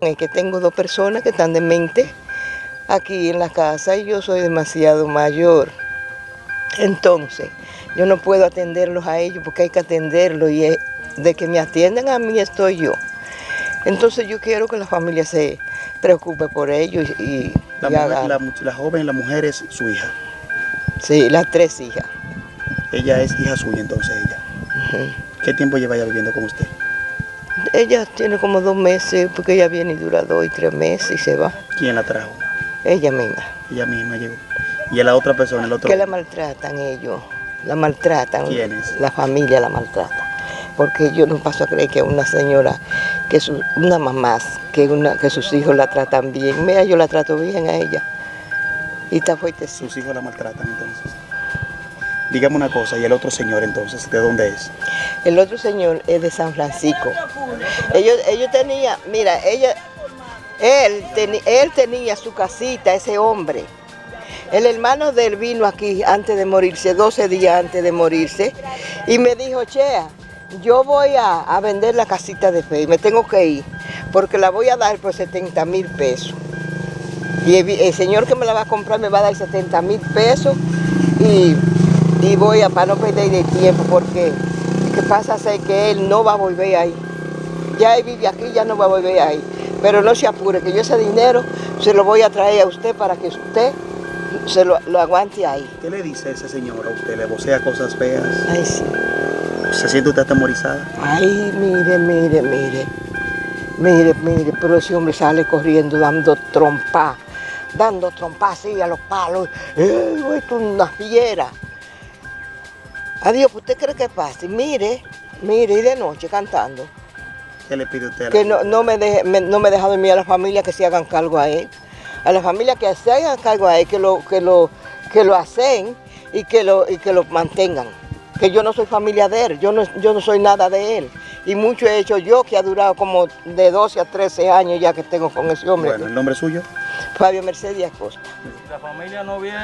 Es que tengo dos personas que están de mente aquí en la casa y yo soy demasiado mayor. Entonces, yo no puedo atenderlos a ellos porque hay que atenderlos y de que me atiendan a mí estoy yo. Entonces yo quiero que la familia se preocupe por ellos y, la, la, joven, la mujer es su hija. Sí, las tres hijas. Ella es hija suya entonces ella. ¿Qué tiempo lleva ya viviendo con usted? Ella tiene como dos meses, porque ella viene y dura dos y tres meses y se va. ¿Quién la trajo? Ella misma. Ella misma llegó. ¿Y a la otra persona, el otro? Que la maltratan ellos, la maltratan. ¿Quiénes? La familia la maltrata. Porque yo no paso a creer que una señora, que su, una mamá, que, una, que sus hijos la tratan bien. Mira, yo la trato bien a ella. Y está fuerte. ¿Sus hijos la maltratan entonces? Dígame una cosa, ¿y el otro señor entonces, de dónde es? El otro señor es de San Francisco. Ellos, ellos tenían, mira, ella, él, él tenía su casita, ese hombre. El hermano de él vino aquí antes de morirse, 12 días antes de morirse, y me dijo, Chea, yo voy a, vender la casita de fe me tengo que ir, porque la voy a dar por 70 mil pesos. Y el, señor que me la va a comprar me va a dar 70 mil pesos y y voy a para no perder el tiempo porque que pasa es que él no va a volver ahí. Ya él vive aquí, ya no va a volver ahí. Pero no se apure, que yo ese dinero se lo voy a traer a usted para que usted se lo, aguante ahí. ¿Qué le dice ese señor a usted? ¿Le vocea cosas feas? Ay, sí. ¿Se siente usted atemorizada? Ay, mire, mire, mire. Mire, mire, pero ese hombre sale corriendo dando trompa, dando trompa así a los palos. ¡Eh, esto es una fiera! Adiós, ¿usted cree que pase? Mire, mire, y de noche cantando. ¿Qué le pide usted? que no, no, me deje, no me deja dormir a la familia que se hagan cargo a él. A la familia que se hagan cargo a él, que lo, que lo, que lo hacen y que lo, y que lo mantengan. Que yo no soy familia de él, yo no, yo no soy nada de él. Y mucho he hecho yo, que ha durado como de 12 a 13 años ya que tengo con ese hombre. Bueno, ¿el nombre suyo? Fabio Mercedes Acosta. La familia no viene.